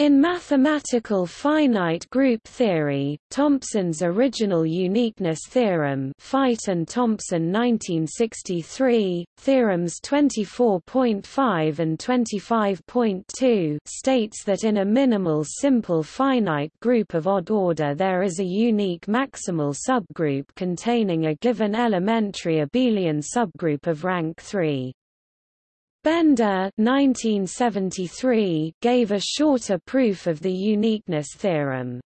In mathematical finite group theory, Thompson's original uniqueness theorem Feit and Thompson 1963, theorems 24.5 and 25.2 states that in a minimal simple finite group of odd order there is a unique maximal subgroup containing a given elementary abelian subgroup of rank 3. Bender 1973 gave a shorter proof of the uniqueness theorem.